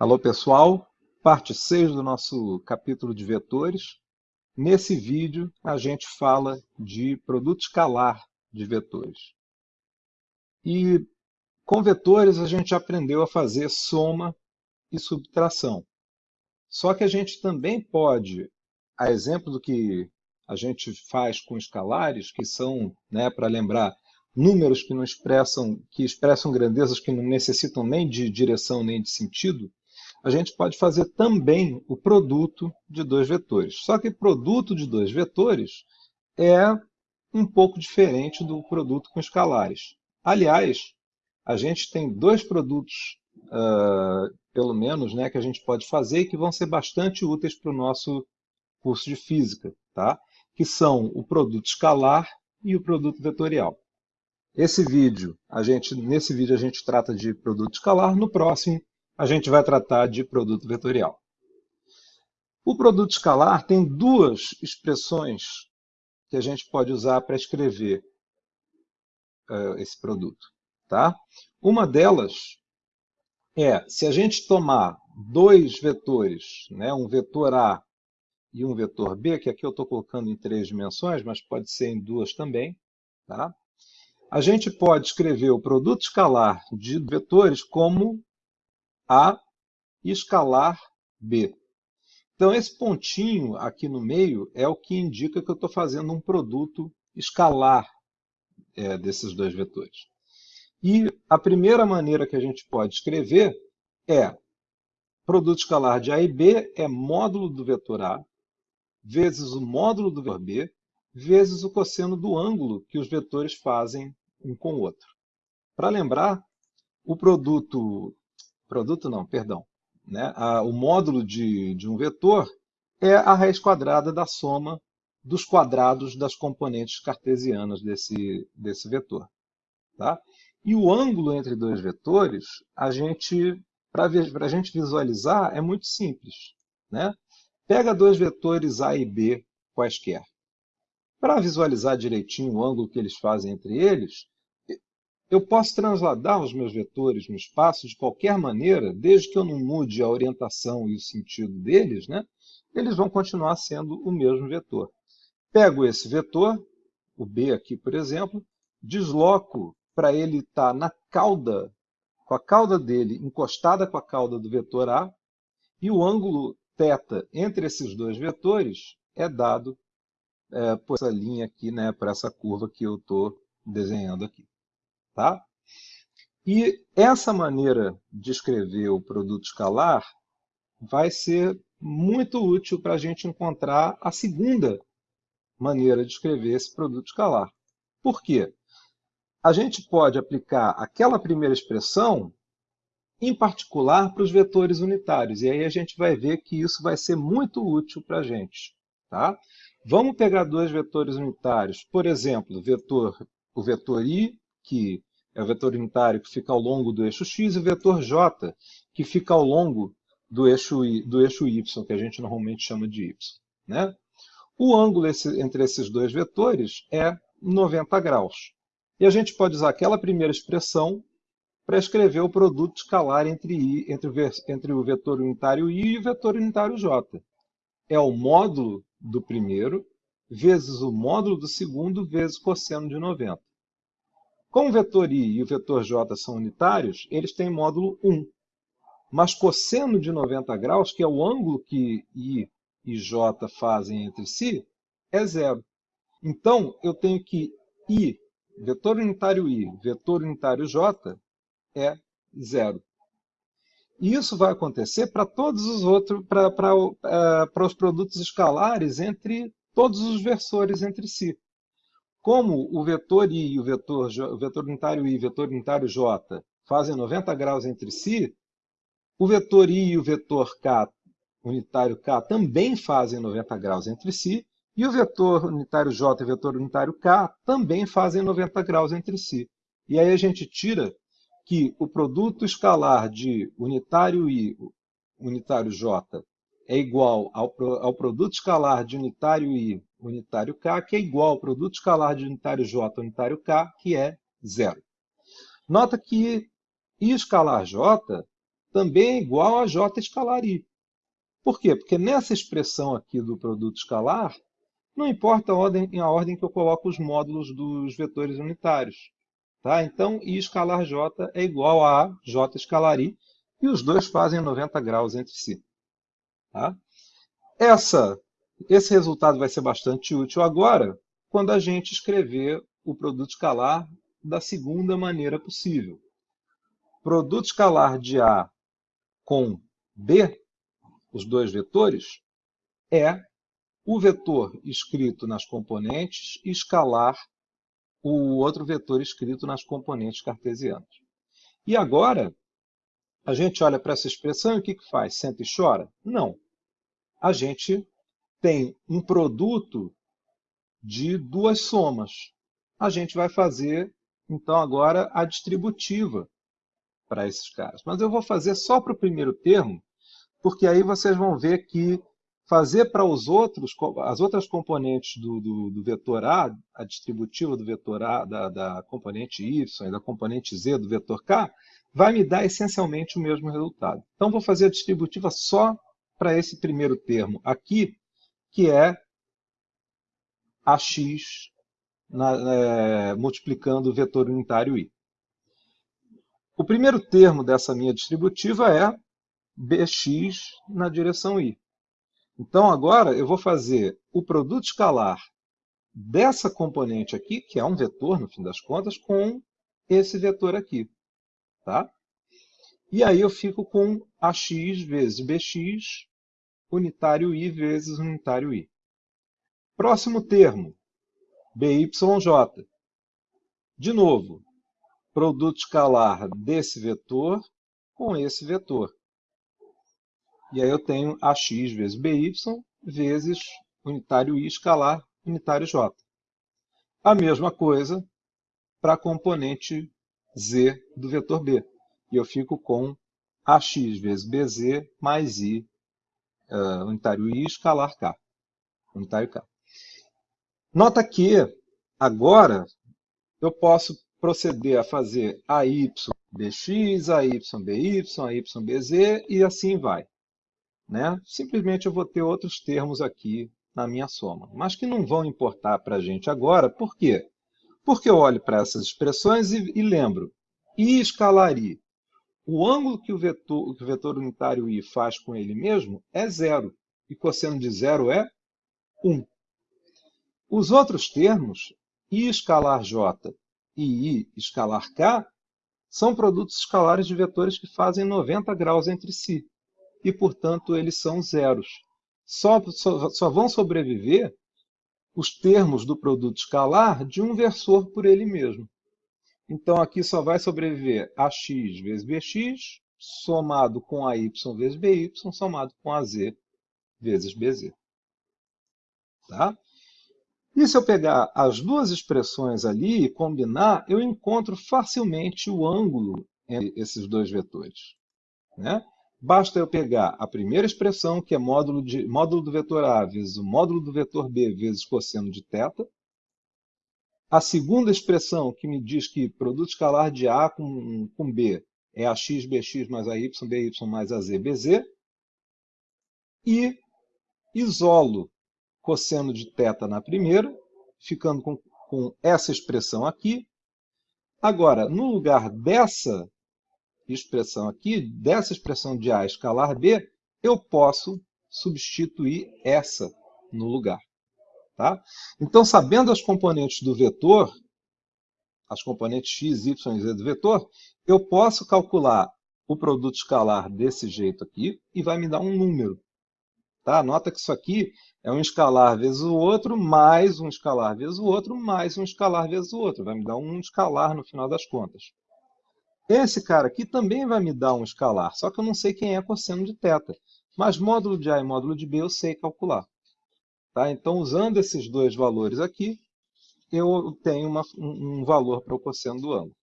Alô pessoal, parte 6 do nosso capítulo de vetores. Nesse vídeo a gente fala de produto escalar de vetores. E com vetores a gente aprendeu a fazer soma e subtração. Só que a gente também pode, a exemplo do que a gente faz com escalares, que são, né, para lembrar, números que não expressam, que expressam grandezas que não necessitam nem de direção nem de sentido, a gente pode fazer também o produto de dois vetores. Só que produto de dois vetores é um pouco diferente do produto com escalares. Aliás, a gente tem dois produtos, uh, pelo menos, né, que a gente pode fazer e que vão ser bastante úteis para o nosso curso de física, tá? que são o produto escalar e o produto vetorial. Esse vídeo, a gente, nesse vídeo a gente trata de produto escalar, no próximo a gente vai tratar de produto vetorial. O produto escalar tem duas expressões que a gente pode usar para escrever uh, esse produto. Tá? Uma delas é, se a gente tomar dois vetores, né, um vetor A e um vetor B, que aqui eu estou colocando em três dimensões, mas pode ser em duas também, tá? a gente pode escrever o produto escalar de vetores como a escalar B. Então, esse pontinho aqui no meio é o que indica que eu estou fazendo um produto escalar é, desses dois vetores. E a primeira maneira que a gente pode escrever é produto escalar de A e B é módulo do vetor A vezes o módulo do vetor B vezes o cosseno do ângulo que os vetores fazem um com o outro. Para lembrar, o produto produto não, perdão, né? O módulo de, de um vetor é a raiz quadrada da soma dos quadrados das componentes cartesianas desse, desse vetor. Tá? E o ângulo entre dois vetores, a gente, para a gente visualizar, é muito simples. Né? Pega dois vetores A e B quaisquer. Para visualizar direitinho o ângulo que eles fazem entre eles, eu posso transladar os meus vetores no espaço de qualquer maneira, desde que eu não mude a orientação e o sentido deles, né? eles vão continuar sendo o mesmo vetor. Pego esse vetor, o B aqui, por exemplo, desloco para ele estar tá na cauda, com a cauda dele encostada com a cauda do vetor A, e o ângulo θ entre esses dois vetores é dado é, por essa linha aqui, né, por essa curva que eu estou desenhando aqui. Tá? E essa maneira de escrever o produto escalar vai ser muito útil para a gente encontrar a segunda maneira de escrever esse produto escalar. Por quê? A gente pode aplicar aquela primeira expressão, em particular, para os vetores unitários. E aí a gente vai ver que isso vai ser muito útil para a gente. Tá? Vamos pegar dois vetores unitários. Por exemplo, vetor, o vetor i, que é o vetor unitário que fica ao longo do eixo x, e o vetor j, que fica ao longo do eixo, y, do eixo y, que a gente normalmente chama de y. Né? O ângulo esse, entre esses dois vetores é 90 graus. E a gente pode usar aquela primeira expressão para escrever o produto escalar entre, i, entre, entre o vetor unitário i e o vetor unitário j. É o módulo do primeiro vezes o módulo do segundo vezes cosseno de 90. Como o vetor i e o vetor j são unitários, eles têm módulo 1. Mas cosseno de 90 graus, que é o ângulo que i e j fazem entre si, é zero. Então, eu tenho que i, vetor unitário i, vetor unitário j, é zero. E isso vai acontecer para todos os outros, para, para, para os produtos escalares entre todos os versores entre si. Como o vetor i e o vetor, o vetor unitário i e o vetor unitário j fazem 90 graus entre si, o vetor i e o vetor k unitário k também fazem 90 graus entre si, e o vetor unitário j e o vetor unitário k também fazem 90 graus entre si. E aí a gente tira que o produto escalar de unitário i, unitário j, é igual ao, ao produto escalar de unitário i, unitário k, que é igual ao produto escalar de unitário j, unitário k, que é zero. Nota que i escalar j também é igual a j escalar i. Por quê? Porque nessa expressão aqui do produto escalar, não importa a ordem, a ordem que eu coloco os módulos dos vetores unitários. Tá? Então, i escalar j é igual a j escalar i, e os dois fazem 90 graus entre si. Tá? Essa, esse resultado vai ser bastante útil agora, quando a gente escrever o produto escalar da segunda maneira possível. Produto escalar de A com B, os dois vetores, é o vetor escrito nas componentes escalar o outro vetor escrito nas componentes cartesianas. E agora, a gente olha para essa expressão e o que, que faz? Senta e chora? Não. A gente tem um produto de duas somas. A gente vai fazer, então, agora a distributiva para esses caras. Mas eu vou fazer só para o primeiro termo, porque aí vocês vão ver que fazer para os outros, as outras componentes do, do, do, vetor A, a distributiva do vetor A, da, da componente Y e da componente Z do vetor K, vai me dar essencialmente o mesmo resultado. Então, vou fazer a distributiva só para esse primeiro termo aqui, que é AX na, é, multiplicando o vetor unitário I. O primeiro termo dessa minha distributiva é bx na direção i. Então, agora eu vou fazer o produto escalar dessa componente aqui, que é um vetor, no fim das contas, com esse vetor aqui. Tá? E aí eu fico com ax vezes bx, unitário i vezes unitário i. Próximo termo, byj. De novo, produto escalar desse vetor com esse vetor. E aí eu tenho ax vezes by vezes unitário i escalar unitário j. A mesma coisa para a componente z do vetor b. E eu fico com ax vezes bz mais i uh, unitário i escalar k. Unitário k. Nota que agora eu posso proceder a fazer AY BX, AY BY, AY BZ e assim vai. Né? Simplesmente eu vou ter outros termos aqui na minha soma, mas que não vão importar para a gente agora. Por quê? Porque eu olho para essas expressões e, e lembro, I escalar I, o ângulo que o, vetor, que o vetor unitário I faz com ele mesmo é zero, e cosseno de zero é 1. Os outros termos, I escalar J e I escalar K são produtos escalares de vetores que fazem 90 graus entre si. E, portanto, eles são zeros. Só, só, só vão sobreviver os termos do produto escalar de um versor por ele mesmo. Então, aqui só vai sobreviver AX vezes BX, somado com AY vezes BY, somado com AZ vezes BZ. Tá? E se eu pegar as duas expressões ali e combinar, eu encontro facilmente o ângulo entre esses dois vetores. Né? Basta eu pegar a primeira expressão, que é módulo, de, módulo do vetor A vezes o módulo do vetor B vezes cosseno de θ. A segunda expressão, que me diz que produto escalar de A com, com B é AX, BX mais AY, BY mais AZ, BZ. E isolo cosseno de θ na primeira, ficando com, com essa expressão aqui. Agora, no lugar dessa expressão aqui, dessa expressão de A escalar B, eu posso substituir essa no lugar. Tá? Então, sabendo as componentes do vetor, as componentes x, y e z do vetor, eu posso calcular o produto escalar desse jeito aqui e vai me dar um número. Tá? Nota que isso aqui é um escalar vezes o outro, mais um escalar vezes o outro, mais um escalar vezes o outro. Vai me dar um escalar no final das contas. Esse cara aqui também vai me dar um escalar, só que eu não sei quem é cosseno de θ. Mas módulo de A e módulo de B eu sei calcular. Tá? Então, usando esses dois valores aqui, eu tenho uma, um valor para o cosseno do ângulo.